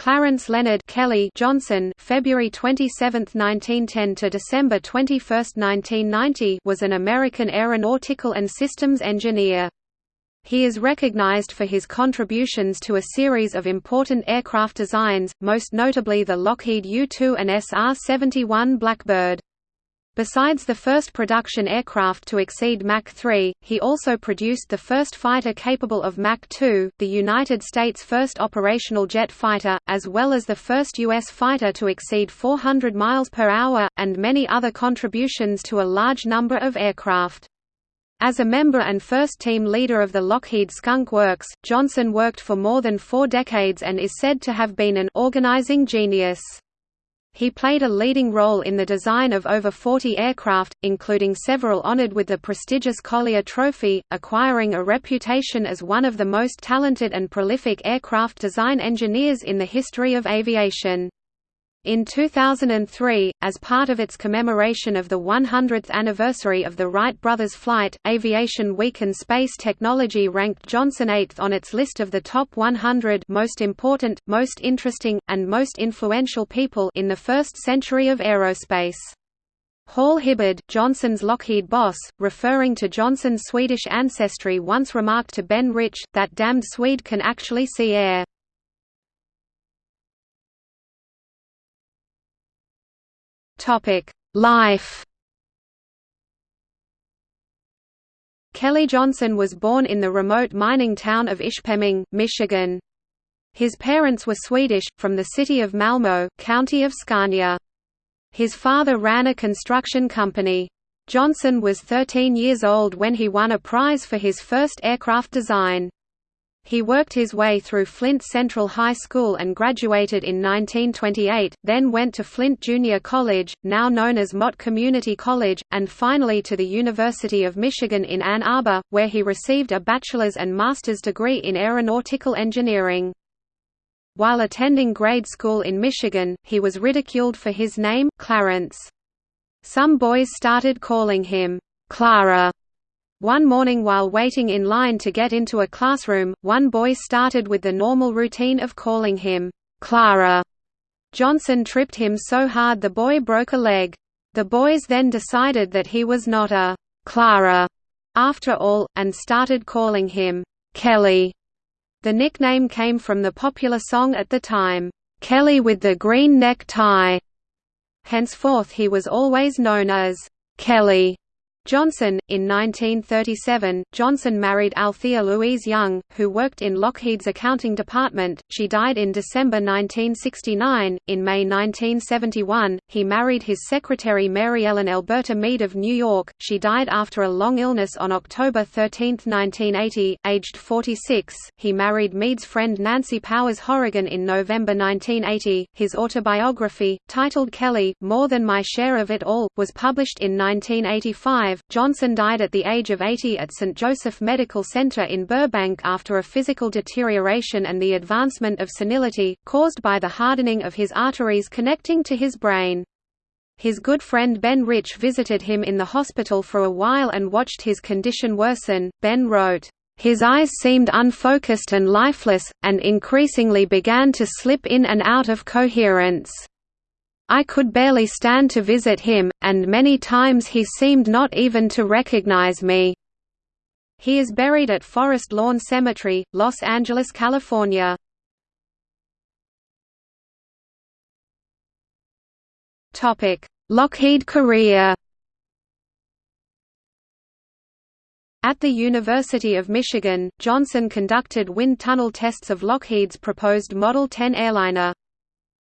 Clarence Leonard Kelly Johnson February 27, 1910 to December 21, 1990 was an American aeronautical and systems engineer. He is recognized for his contributions to a series of important aircraft designs, most notably the Lockheed U-2 and SR-71 Blackbird. Besides the first production aircraft to exceed Mach 3, he also produced the first fighter capable of Mach 2, the United States' first operational jet fighter, as well as the first U.S. fighter to exceed 400 miles per hour, and many other contributions to a large number of aircraft. As a member and first team leader of the Lockheed Skunk Works, Johnson worked for more than four decades and is said to have been an organizing genius. He played a leading role in the design of over 40 aircraft, including several honored with the prestigious Collier Trophy, acquiring a reputation as one of the most talented and prolific aircraft design engineers in the history of aviation. In 2003, as part of its commemoration of the 100th anniversary of the Wright brothers' flight, Aviation Week and Space Technology ranked Johnson eighth on its list of the top 100 most important, most interesting, and most influential people in the first century of aerospace. Hall Hibbard, Johnson's Lockheed boss, referring to Johnson's Swedish ancestry once remarked to Ben Rich, that damned Swede can actually see air. Topic: Life. Kelly Johnson was born in the remote mining town of Ishpeming, Michigan. His parents were Swedish, from the city of Malmö, county of Scania. His father ran a construction company. Johnson was 13 years old when he won a prize for his first aircraft design. He worked his way through Flint Central High School and graduated in 1928, then went to Flint Junior College, now known as Mott Community College, and finally to the University of Michigan in Ann Arbor, where he received a bachelor's and master's degree in aeronautical engineering. While attending grade school in Michigan, he was ridiculed for his name, Clarence. Some boys started calling him, Clara, one morning while waiting in line to get into a classroom, one boy started with the normal routine of calling him, Clara. Johnson tripped him so hard the boy broke a leg. The boys then decided that he was not a Clara after all, and started calling him Kelly. The nickname came from the popular song at the time, Kelly with the Green Neck Tie. Henceforth he was always known as Kelly. Johnson. In 1937, Johnson married Althea Louise Young, who worked in Lockheed's accounting department. She died in December 1969. In May 1971, he married his secretary Mary Ellen Alberta Mead of New York. She died after a long illness on October 13, 1980, aged 46. He married Mead's friend Nancy Powers Horrigan in November 1980. His autobiography, titled Kelly: More Than My Share of It All, was published in 1985 Johnson died at the age of 80 at St. Joseph Medical Center in Burbank after a physical deterioration and the advancement of senility, caused by the hardening of his arteries connecting to his brain. His good friend Ben Rich visited him in the hospital for a while and watched his condition worsen. Ben wrote, His eyes seemed unfocused and lifeless, and increasingly began to slip in and out of coherence. I could barely stand to visit him, and many times he seemed not even to recognize me. He is buried at Forest Lawn Cemetery, Los Angeles, California. Lockheed career At the University of Michigan, Johnson conducted wind tunnel tests of Lockheed's proposed Model 10 airliner.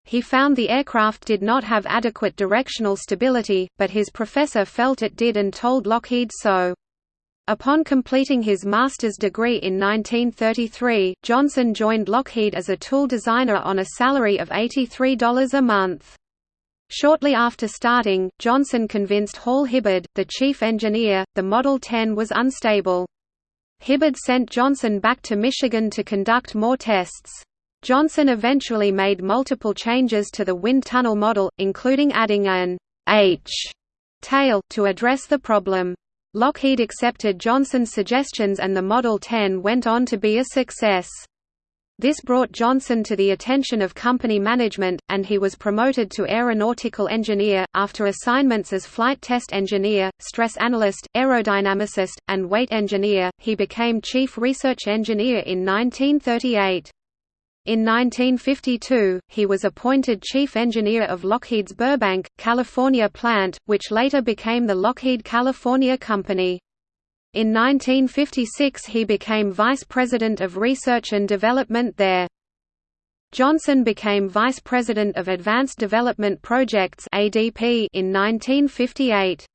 He found the aircraft did not have adequate directional stability, but his professor felt it did and told Lockheed so. Upon completing his master's degree in 1933, Johnson joined Lockheed as a tool designer on a salary of $83 a month. Shortly after starting, Johnson convinced Hall Hibbard, the chief engineer, the Model 10 was unstable. Hibbard sent Johnson back to Michigan to conduct more tests. Johnson eventually made multiple changes to the wind tunnel model, including adding an H tail to address the problem. Lockheed accepted Johnson's suggestions and the Model 10 went on to be a success. This brought Johnson to the attention of company management, and he was promoted to aeronautical engineer. After assignments as flight test engineer, stress analyst, aerodynamicist, and weight engineer, he became chief research engineer in 1938. In 1952, he was appointed chief engineer of Lockheed's Burbank, California plant, which later became the Lockheed California Company. In 1956 he became Vice President of Research and Development there. Johnson became Vice President of Advanced Development Projects in 1958.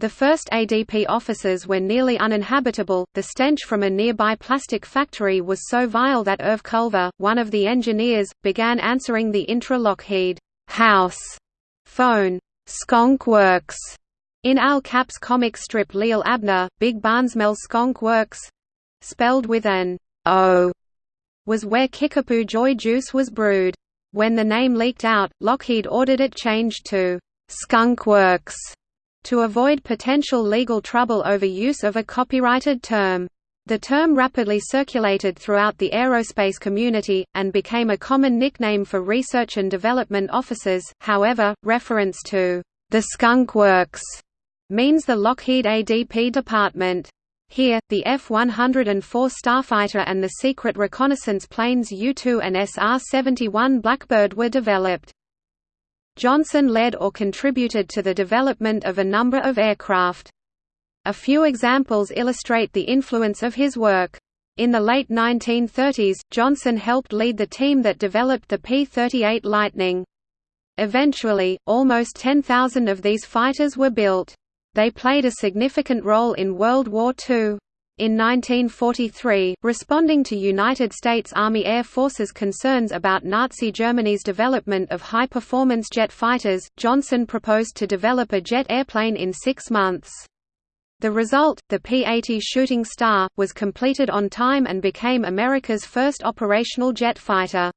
The first ADP offices were nearly uninhabitable, the stench from a nearby plastic factory was so vile that Irv Culver, one of the engineers, began answering the intra-Lockheed house phone, Skonk Works, in Al Capp's comic strip Li'l Abner, Big Barnsmell Skonk Works spelled with an O was where Kickapoo Joy Juice was brewed. When the name leaked out, Lockheed ordered it changed to Skunk Works to avoid potential legal trouble over use of a copyrighted term. The term rapidly circulated throughout the aerospace community, and became a common nickname for research and development officers, however, reference to the Skunk Works means the Lockheed ADP department. Here, the F-104 Starfighter and the secret reconnaissance planes U-2 and SR-71 Blackbird were developed. Johnson led or contributed to the development of a number of aircraft. A few examples illustrate the influence of his work. In the late 1930s, Johnson helped lead the team that developed the P-38 Lightning. Eventually, almost 10,000 of these fighters were built. They played a significant role in World War II. In 1943, responding to United States Army Air Force's concerns about Nazi Germany's development of high-performance jet fighters, Johnson proposed to develop a jet airplane in six months. The result, the P-80 Shooting Star, was completed on time and became America's first operational jet fighter.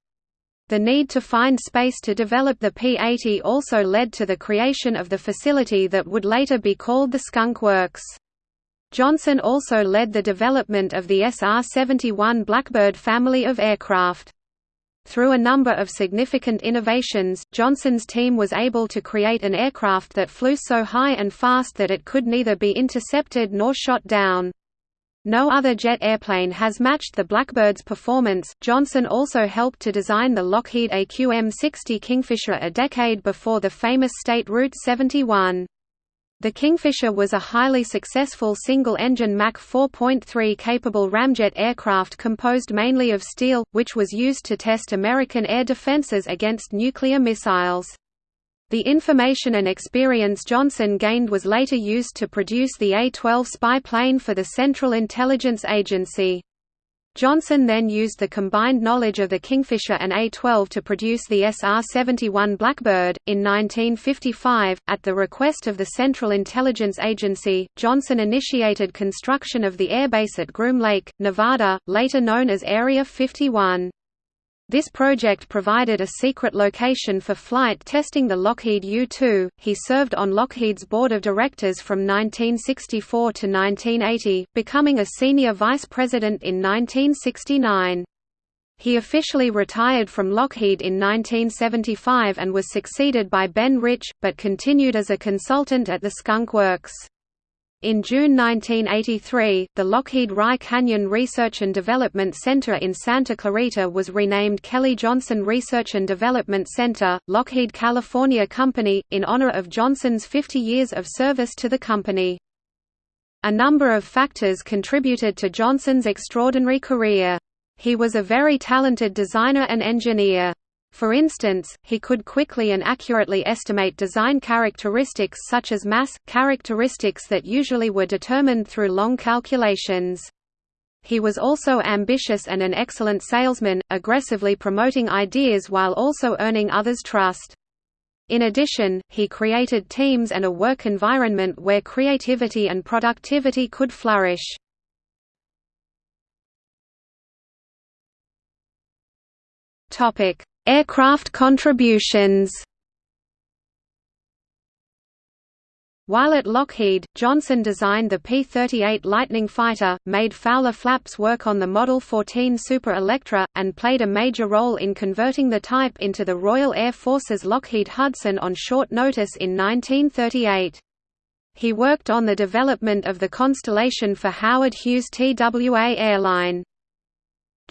The need to find space to develop the P-80 also led to the creation of the facility that would later be called the Skunk Works. Johnson also led the development of the SR-71 Blackbird family of aircraft. Through a number of significant innovations, Johnson's team was able to create an aircraft that flew so high and fast that it could neither be intercepted nor shot down. No other jet airplane has matched the Blackbird's performance. Johnson also helped to design the Lockheed AQM-60 Kingfisher a decade before the famous State Route 71. The Kingfisher was a highly successful single-engine Mach 4.3 capable ramjet aircraft composed mainly of steel, which was used to test American air defenses against nuclear missiles. The information and experience Johnson gained was later used to produce the A-12 spy plane for the Central Intelligence Agency. Johnson then used the combined knowledge of the Kingfisher and A-12 to produce the SR-71 Blackbird. In 1955, at the request of the Central Intelligence Agency, Johnson initiated construction of the airbase at Groom Lake, Nevada, later known as Area 51. This project provided a secret location for flight testing the Lockheed U-2. He served on Lockheed's board of directors from 1964 to 1980, becoming a senior vice president in 1969. He officially retired from Lockheed in 1975 and was succeeded by Ben Rich, but continued as a consultant at the Skunk Works. In June 1983, the Lockheed Rye Canyon Research and Development Center in Santa Clarita was renamed Kelly Johnson Research and Development Center, Lockheed California Company, in honor of Johnson's 50 years of service to the company. A number of factors contributed to Johnson's extraordinary career. He was a very talented designer and engineer. For instance, he could quickly and accurately estimate design characteristics such as mass, characteristics that usually were determined through long calculations. He was also ambitious and an excellent salesman, aggressively promoting ideas while also earning others' trust. In addition, he created teams and a work environment where creativity and productivity could flourish. Topic: Aircraft contributions While at Lockheed, Johnson designed the P-38 Lightning fighter, made Fowler Flaps work on the Model 14 Super Electra, and played a major role in converting the type into the Royal Air Force's Lockheed Hudson on short notice in 1938. He worked on the development of the Constellation for Howard Hughes TWA airline.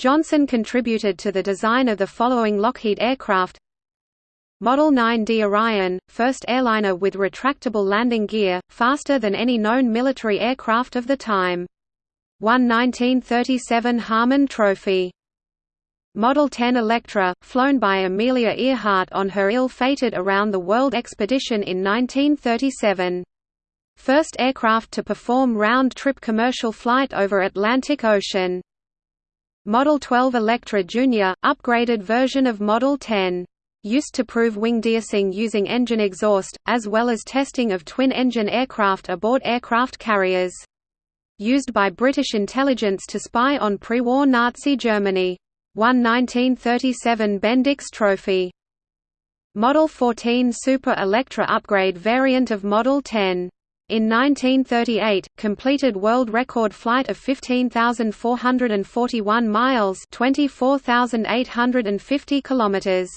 Johnson contributed to the design of the following Lockheed aircraft Model 9D Orion, first airliner with retractable landing gear, faster than any known military aircraft of the time. Won 1937 Harmon Trophy. Model 10 Electra, flown by Amelia Earhart on her ill-fated around-the-world expedition in 1937. First aircraft to perform round-trip commercial flight over Atlantic Ocean. Model 12 Electra Jr., upgraded version of Model 10 used to prove wing deicing using engine exhaust, as well as testing of twin-engine aircraft aboard aircraft carriers. Used by British intelligence to spy on pre-war Nazi Germany. Won 1937 Bendix Trophy. Model 14 Super Electra upgrade variant of Model 10. In 1938, completed world record flight of 15,441 miles 24,850 kilometers.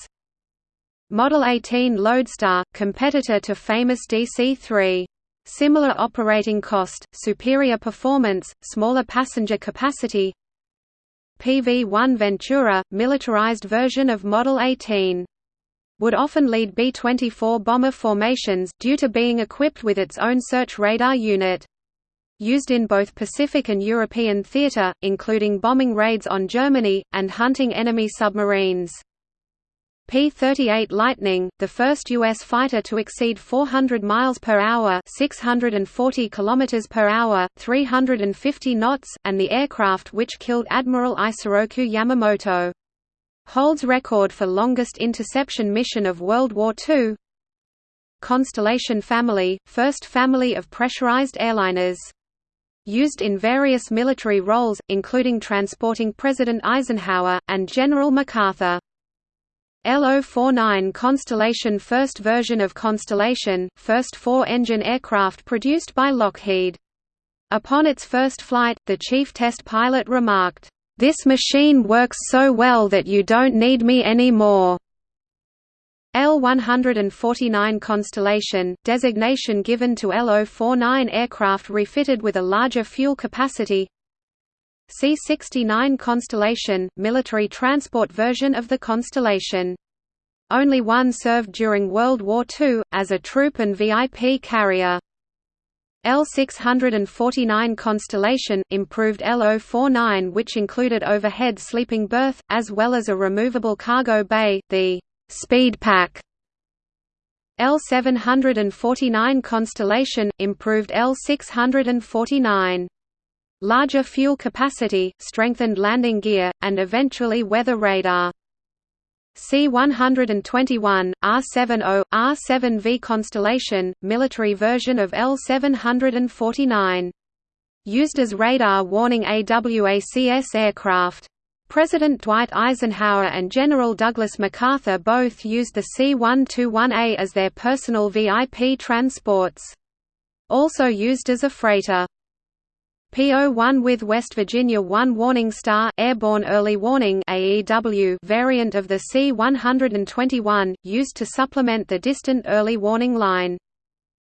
Model 18 Lodestar, competitor to famous DC-3. Similar operating cost, superior performance, smaller passenger capacity PV-1 Ventura, militarized version of Model 18. Would often lead B-24 bomber formations, due to being equipped with its own search radar unit. Used in both Pacific and European theater, including bombing raids on Germany, and hunting enemy submarines. P-38 Lightning, the first U.S. fighter to exceed 400 miles per hour (640 kilometers per hour, 350 knots), and the aircraft which killed Admiral Isoroku Yamamoto. Holds record for longest interception mission of World War II. Constellation family, first family of pressurized airliners. Used in various military roles, including transporting President Eisenhower, and General MacArthur. L-049 Constellation First version of Constellation, first four-engine aircraft produced by Lockheed. Upon its first flight, the chief test pilot remarked, "'This machine works so well that you don't need me anymore." L-149 Constellation, designation given to L-049 aircraft refitted with a larger fuel capacity C-69 Constellation, military transport version of the Constellation. Only one served during World War II, as a troop and VIP carrier. L649 Constellation, improved L049 which included overhead sleeping berth, as well as a removable cargo bay, the «Speed Pack». L749 Constellation, improved L649 larger fuel capacity, strengthened landing gear, and eventually weather radar. C-121, R-70, R-7V Constellation, military version of L-749. Used as radar warning AWACS aircraft. President Dwight Eisenhower and General Douglas MacArthur both used the C-121A as their personal VIP transports. Also used as a freighter. P01 with West Virginia 1 Warning Star Airborne Early Warning AEW variant of the C-121, used to supplement the Distant Early Warning Line.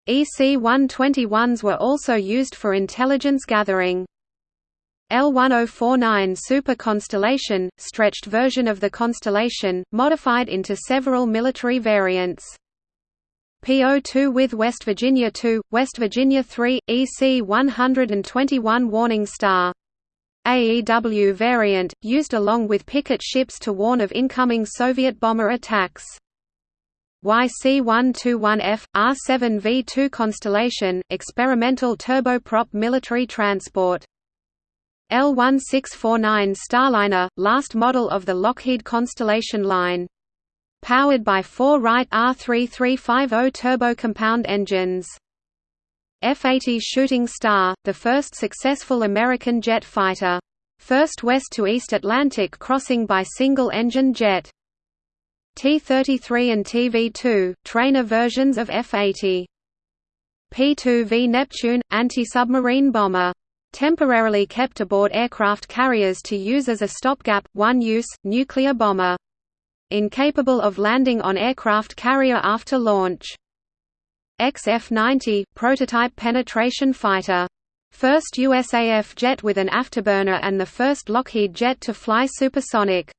EC-121s were also used for intelligence gathering. L1049 Super Constellation, stretched version of the Constellation, modified into several military variants. PO2 with West Virginia 2, West Virginia 3, EC 121 Warning Star. AEW variant, used along with picket ships to warn of incoming Soviet bomber attacks. YC-121F, R-7V2 Constellation, experimental turboprop military transport. L-1649 Starliner, last model of the Lockheed Constellation line powered by four Wright R3350 turbo-compound engines. F-80 Shooting Star, the first successful American jet fighter. First west to East Atlantic crossing by single-engine jet. T-33 and TV-2, trainer versions of F-80. P-2V Neptune, anti-submarine bomber. Temporarily kept aboard aircraft carriers to use as a stopgap, one-use, nuclear bomber. Incapable of landing on aircraft carrier after launch. XF-90, prototype penetration fighter. First USAF jet with an afterburner and the first Lockheed jet to fly supersonic.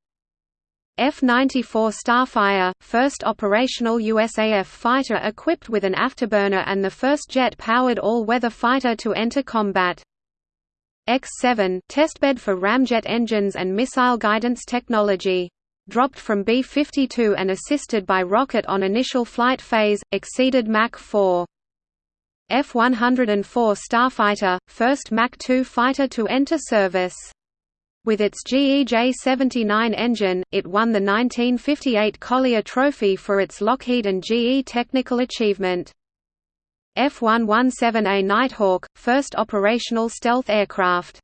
F-94 Starfire, first operational USAF fighter equipped with an afterburner and the first jet-powered all-weather fighter to enter combat. X-7 testbed for ramjet engines and missile guidance technology. Dropped from B-52 and assisted by rocket on initial flight phase, exceeded Mach 4. F-104 Starfighter, first Mach 2 fighter to enter service. With its GE-J79 engine, it won the 1958 Collier Trophy for its Lockheed and GE technical achievement. F-117A Nighthawk, first operational stealth aircraft.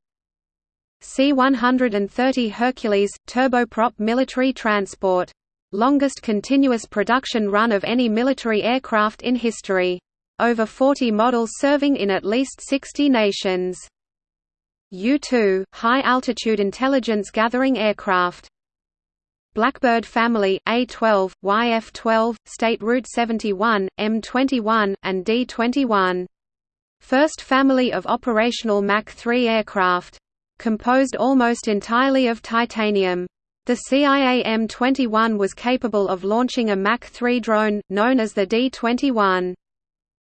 C-130 Hercules, turboprop military transport. Longest continuous production run of any military aircraft in history. Over 40 models serving in at least 60 nations. U-2, high-altitude intelligence gathering aircraft. Blackbird family, A-12, YF-12, State Route 71, M-21, and D-21. First family of operational Mach 3 aircraft. Composed almost entirely of titanium. The CIA M-21 was capable of launching a Mach 3 drone, known as the D-21.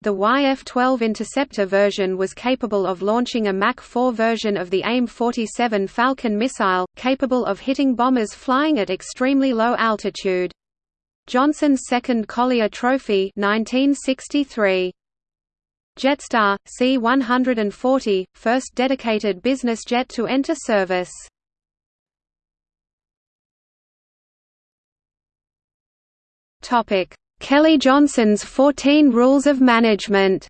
The YF-12 interceptor version was capable of launching a Mach 4 version of the AIM-47 Falcon missile, capable of hitting bombers flying at extremely low altitude. Johnson's second Collier Trophy 1963. Jetstar, C-140, first dedicated business jet to enter service. Kelly Johnson's 14 Rules of Management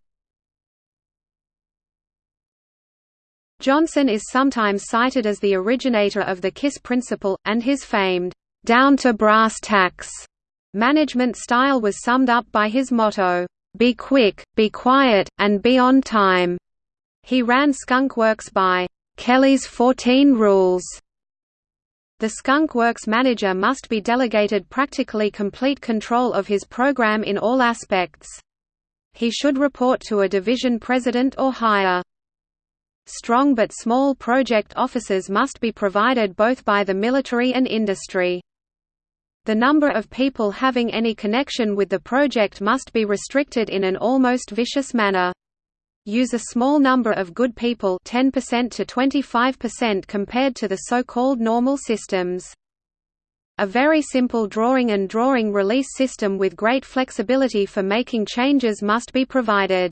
Johnson is sometimes cited as the originator of the KISS principle, and his famed, down-to-brass-tacks management style was summed up by his motto, "'Be quick, be quiet, and be on time'". He ran Skunk Works by, "'Kelly's 14 Rules' The Skunk Works manager must be delegated practically complete control of his program in all aspects. He should report to a division president or higher. Strong but small project offices must be provided both by the military and industry. The number of people having any connection with the project must be restricted in an almost vicious manner use a small number of good people 10% to 25% compared to the so-called normal systems. A very simple drawing and drawing release system with great flexibility for making changes must be provided.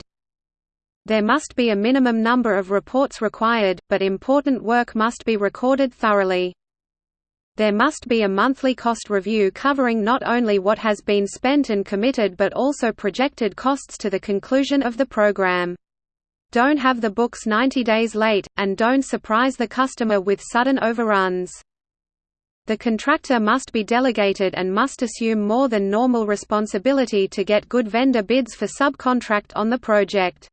There must be a minimum number of reports required, but important work must be recorded thoroughly. There must be a monthly cost review covering not only what has been spent and committed but also projected costs to the conclusion of the program. Don't have the books 90 days late, and don't surprise the customer with sudden overruns. The contractor must be delegated and must assume more than normal responsibility to get good vendor bids for subcontract on the project.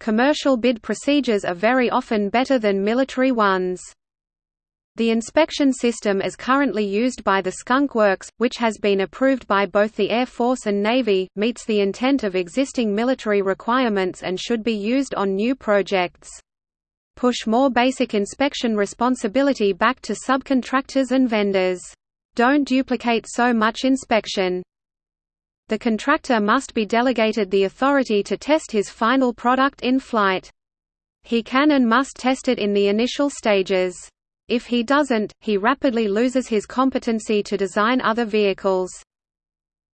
Commercial bid procedures are very often better than military ones. The inspection system as currently used by the Skunk Works, which has been approved by both the Air Force and Navy, meets the intent of existing military requirements and should be used on new projects. Push more basic inspection responsibility back to subcontractors and vendors. Don't duplicate so much inspection. The contractor must be delegated the authority to test his final product in flight. He can and must test it in the initial stages. If he doesn't, he rapidly loses his competency to design other vehicles.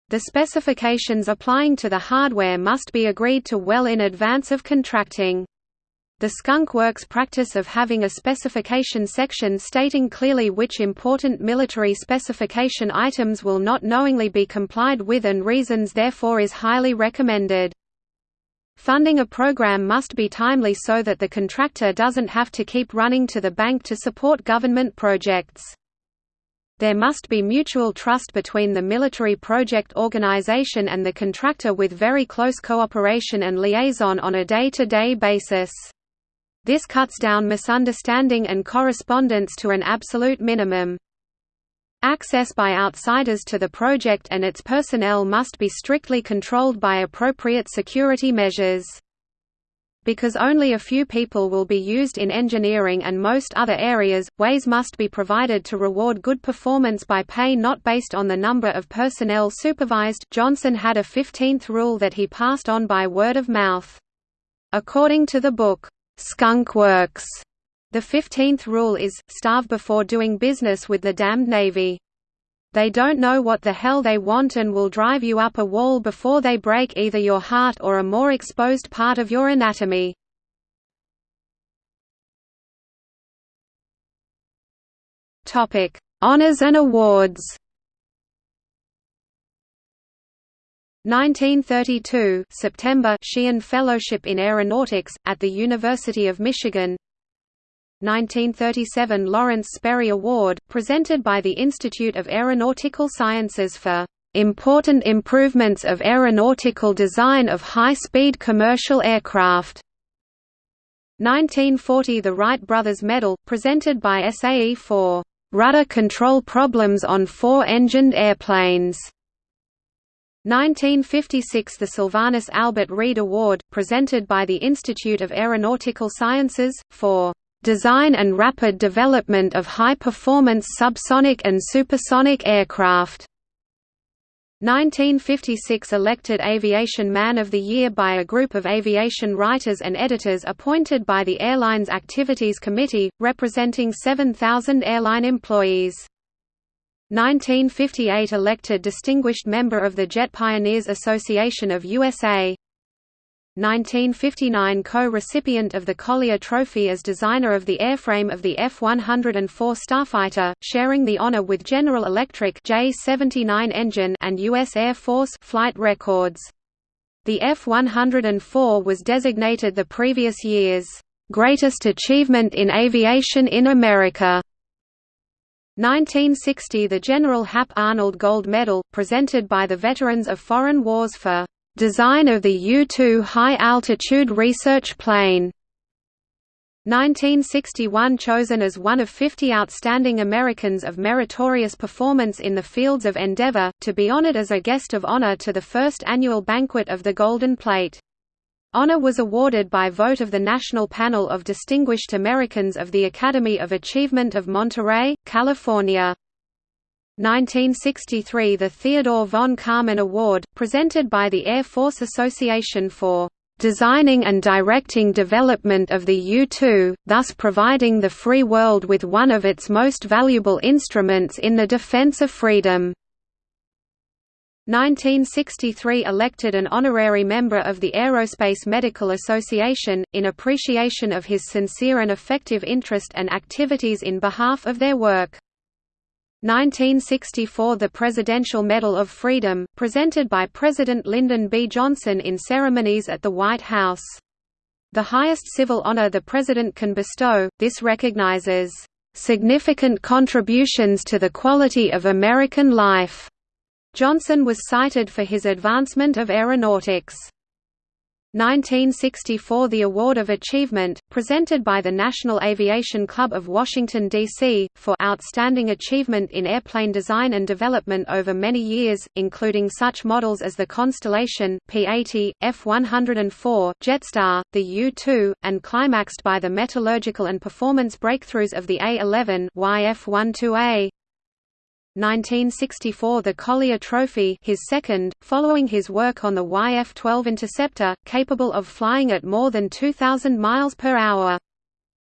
The specifications applying to the hardware must be agreed to well in advance of contracting. The Skunk Works practice of having a specification section stating clearly which important military specification items will not knowingly be complied with and reasons therefore is highly recommended. Funding a program must be timely so that the contractor doesn't have to keep running to the bank to support government projects. There must be mutual trust between the military project organization and the contractor with very close cooperation and liaison on a day-to-day -day basis. This cuts down misunderstanding and correspondence to an absolute minimum. Access by outsiders to the project and its personnel must be strictly controlled by appropriate security measures. Because only a few people will be used in engineering and most other areas, ways must be provided to reward good performance by pay not based on the number of personnel supervised Johnson had a 15th rule that he passed on by word of mouth. According to the book, "'Skunk Works' The 15th rule is, starve before doing business with the damned Navy. They don't know what the hell they want and will drive you up a wall before they break either your heart or a more exposed part of your anatomy. Topic: Honors and awards. 1932 September Sheehan Fellowship in Aeronautics at the University of Michigan 1937 Lawrence Sperry Award, presented by the Institute of Aeronautical Sciences for "...important improvements of aeronautical design of high-speed commercial aircraft." 1940 The Wright Brothers Medal, presented by SAE for "...rudder control problems on four-engined airplanes." 1956 The Sylvanus Albert Reed Award, presented by the Institute of Aeronautical Sciences, for design and rapid development of high-performance subsonic and supersonic aircraft. 1956 elected Aviation Man of the Year by a group of aviation writers and editors appointed by the Airlines Activities Committee, representing 7,000 airline employees. 1958 elected Distinguished Member of the Jet Pioneers Association of USA 1959 co-recipient of the Collier Trophy as designer of the airframe of the F-104 Starfighter, sharing the honor with General Electric J-79 engine and U.S. Air Force flight records. The F-104 was designated the previous year's "...greatest achievement in aviation in America." 1960 The General Hap Arnold Gold Medal, presented by the Veterans of Foreign Wars for Design of the U-2 high-altitude research plane 1961 chosen as one of 50 outstanding Americans of meritorious performance in the fields of endeavor, to be honored as a guest of honor to the first annual banquet of the Golden Plate. Honor was awarded by vote of the National Panel of Distinguished Americans of the Academy of Achievement of Monterey, California. 1963 The Theodore von Karman Award, presented by the Air Force Association for "...designing and directing development of the U-2, thus providing the free world with one of its most valuable instruments in the defense of freedom." 1963 elected an honorary member of the Aerospace Medical Association, in appreciation of his sincere and effective interest and activities in behalf of their work. 1964 – The Presidential Medal of Freedom, presented by President Lyndon B. Johnson in ceremonies at the White House. The highest civil honor the President can bestow, this recognizes, "...significant contributions to the quality of American life." Johnson was cited for his advancement of aeronautics. 1964 The Award of Achievement, presented by the National Aviation Club of Washington, D.C., for outstanding achievement in airplane design and development over many years, including such models as the Constellation, P-80, F-104, Jetstar, the U-2, and climaxed by the metallurgical and performance breakthroughs of the A-11 YF-12A, 1964 the Collier Trophy his second, following his work on the YF-12 Interceptor, capable of flying at more than 2,000 miles per hour.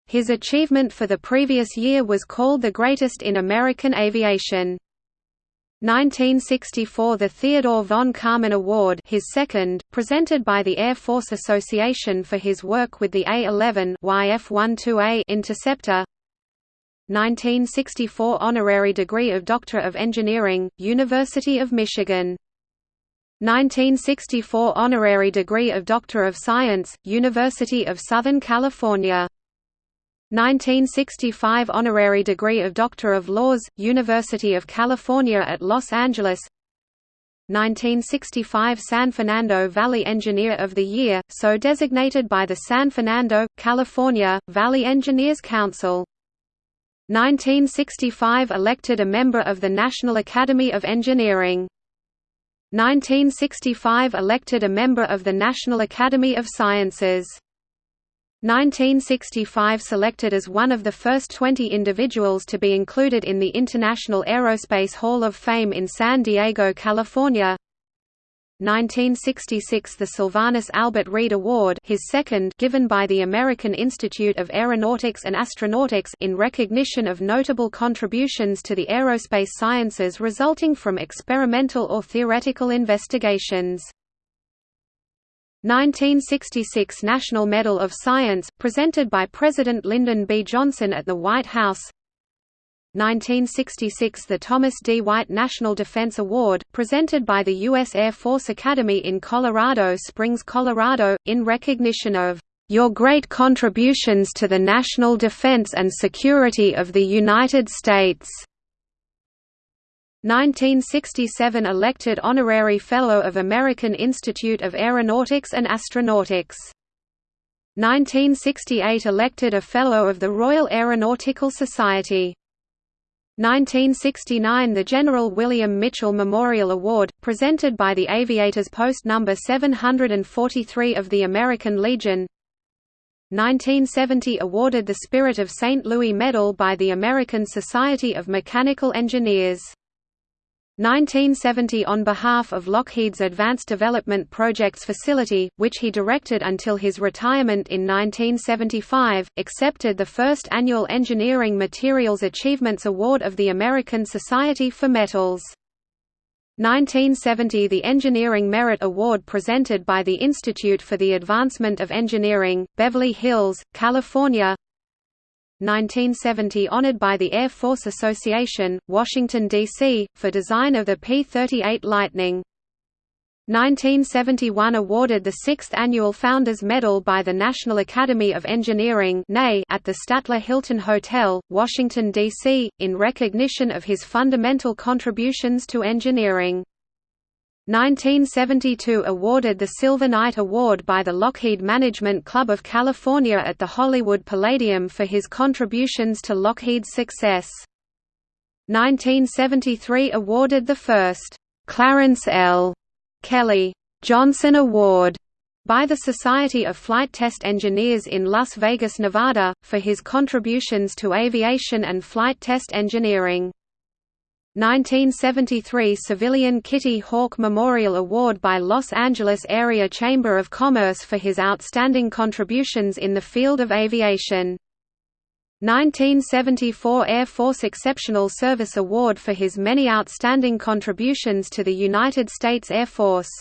His achievement for the previous year was called the greatest in American aviation. 1964 The Theodore von Karman Award his second, presented by the Air Force Association for his work with the A-11 YF-12A Interceptor 1964 Honorary degree of Doctor of Engineering, University of Michigan. 1964 Honorary degree of Doctor of Science, University of Southern California. 1965 honorary degree of Doctor of Laws, University of California at Los Angeles. 1965 San Fernando Valley Engineer of the Year, so designated by the San Fernando, California, Valley Engineers Council 1965 elected a member of the National Academy of Engineering. 1965 elected a member of the National Academy of Sciences. 1965 selected as one of the first 20 individuals to be included in the International Aerospace Hall of Fame in San Diego, California 1966 the Sylvanus Albert Reed Award his second given by the American Institute of Aeronautics and Astronautics in recognition of notable contributions to the aerospace sciences resulting from experimental or theoretical investigations 1966 National Medal of Science, presented by President Lyndon B. Johnson at the White House 1966 The Thomas D. White National Defense Award, presented by the U.S. Air Force Academy in Colorado Springs, Colorado, in recognition of "...your great contributions to the national defense and security of the United States." 1967 elected Honorary Fellow of American Institute of Aeronautics and Astronautics. 1968 elected a Fellow of the Royal Aeronautical Society. 1969 The General William Mitchell Memorial Award, presented by the Aviators Post No. 743 of the American Legion 1970 awarded the Spirit of St. Louis Medal by the American Society of Mechanical Engineers 1970 on behalf of Lockheed's Advanced Development Projects facility, which he directed until his retirement in 1975, accepted the first annual Engineering Materials Achievements Award of the American Society for Metals. 1970 The Engineering Merit Award presented by the Institute for the Advancement of Engineering, Beverly Hills, California 1970 honored by the Air Force Association, Washington, D.C., for design of the P-38 Lightning. 1971 awarded the 6th Annual Founders Medal by the National Academy of Engineering at the Statler Hilton Hotel, Washington, D.C., in recognition of his fundamental contributions to engineering. 1972 awarded the Silver Knight Award by the Lockheed Management Club of California at the Hollywood Palladium for his contributions to Lockheed's success. 1973 awarded the first, Clarence L. Kelly Johnson Award by the Society of Flight Test Engineers in Las Vegas, Nevada, for his contributions to aviation and flight test engineering. 1973 Civilian Kitty Hawk Memorial Award by Los Angeles Area Chamber of Commerce for his outstanding contributions in the field of aviation. 1974 Air Force Exceptional Service Award for his many outstanding contributions to the United States Air Force.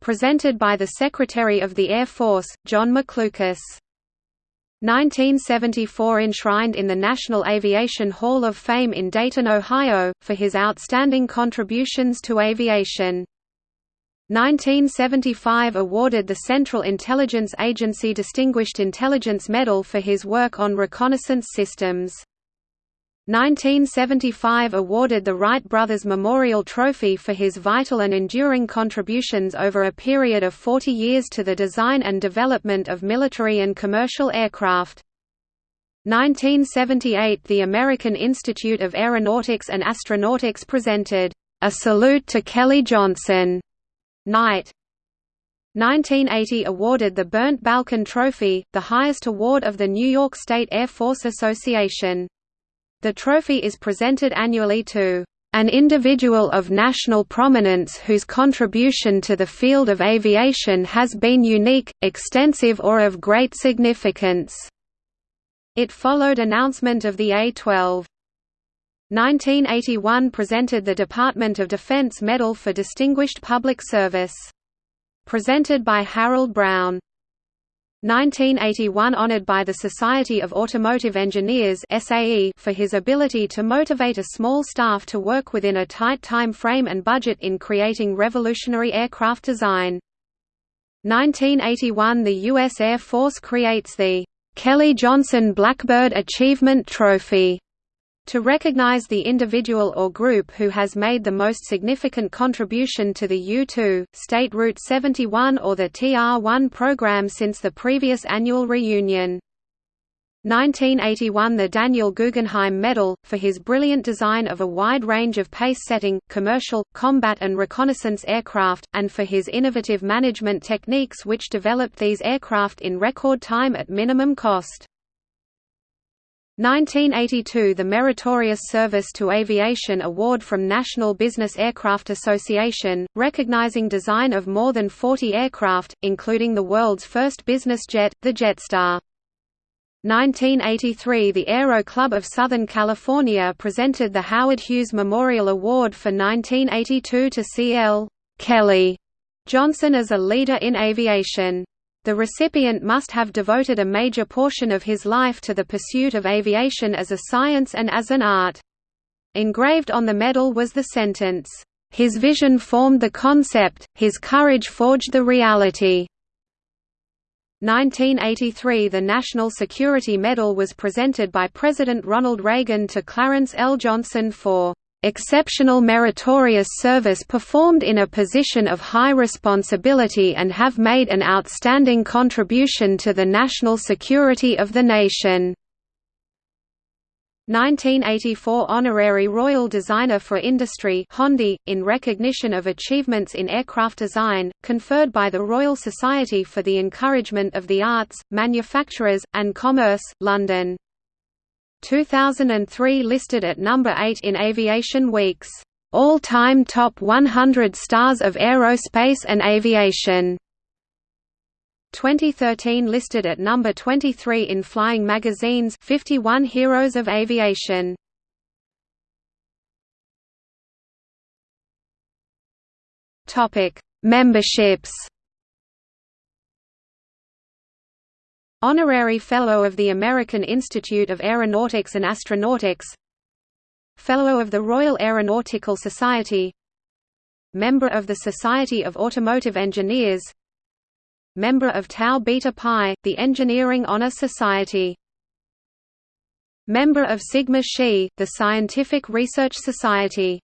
Presented by the Secretary of the Air Force, John McLucas. 1974 enshrined in the National Aviation Hall of Fame in Dayton, Ohio, for his outstanding contributions to aviation. 1975 awarded the Central Intelligence Agency Distinguished Intelligence Medal for his work on reconnaissance systems. 1975 awarded the Wright Brothers Memorial Trophy for his vital and enduring contributions over a period of 40 years to the design and development of military and commercial aircraft. 1978 The American Institute of Aeronautics and Astronautics presented, "...a salute to Kelly Johnson." Knight. 1980 awarded the Bernt Balchen Trophy, the highest award of the New York State Air Force Association. The trophy is presented annually to an individual of national prominence whose contribution to the field of aviation has been unique, extensive or of great significance." It followed announcement of the A-12. 1981 presented the Department of Defense Medal for Distinguished Public Service. Presented by Harold Brown. 1981 honored by the Society of Automotive Engineers SAE for his ability to motivate a small staff to work within a tight time frame and budget in creating revolutionary aircraft design. 1981 The U.S. Air Force creates the Kelly Johnson Blackbird Achievement Trophy to recognize the individual or group who has made the most significant contribution to the U-2, State Route 71 or the TR-1 program since the previous annual reunion. 1981 the Daniel Guggenheim Medal, for his brilliant design of a wide range of pace-setting, commercial, combat and reconnaissance aircraft, and for his innovative management techniques which developed these aircraft in record time at minimum cost. 1982 – The Meritorious Service to Aviation Award from National Business Aircraft Association, recognizing design of more than 40 aircraft, including the world's first business jet, the Jetstar. 1983 – The Aero Club of Southern California presented the Howard Hughes Memorial Award for 1982 to C.L. Kelly Johnson as a leader in aviation. The recipient must have devoted a major portion of his life to the pursuit of aviation as a science and as an art. Engraved on the medal was the sentence, "...his vision formed the concept, his courage forged the reality." 1983 – The National Security Medal was presented by President Ronald Reagan to Clarence L. Johnson for exceptional meritorious service performed in a position of high responsibility and have made an outstanding contribution to the national security of the nation." 1984 Honorary Royal Designer for Industry Hondi, in recognition of achievements in aircraft design, conferred by the Royal Society for the Encouragement of the Arts, Manufacturers, and Commerce, London 2003 listed at number 8 in Aviation Week's all-time top 100 stars of aerospace and aviation. 2013 listed at number 23 in Flying Magazine's 51 Heroes of Aviation. Topic: Memberships. Honorary Fellow of the American Institute of Aeronautics and Astronautics. Fellow of the Royal Aeronautical Society. Member of the Society of Automotive Engineers. Member of Tau Beta Pi, the Engineering Honor Society. Member of Sigma Xi, the Scientific Research Society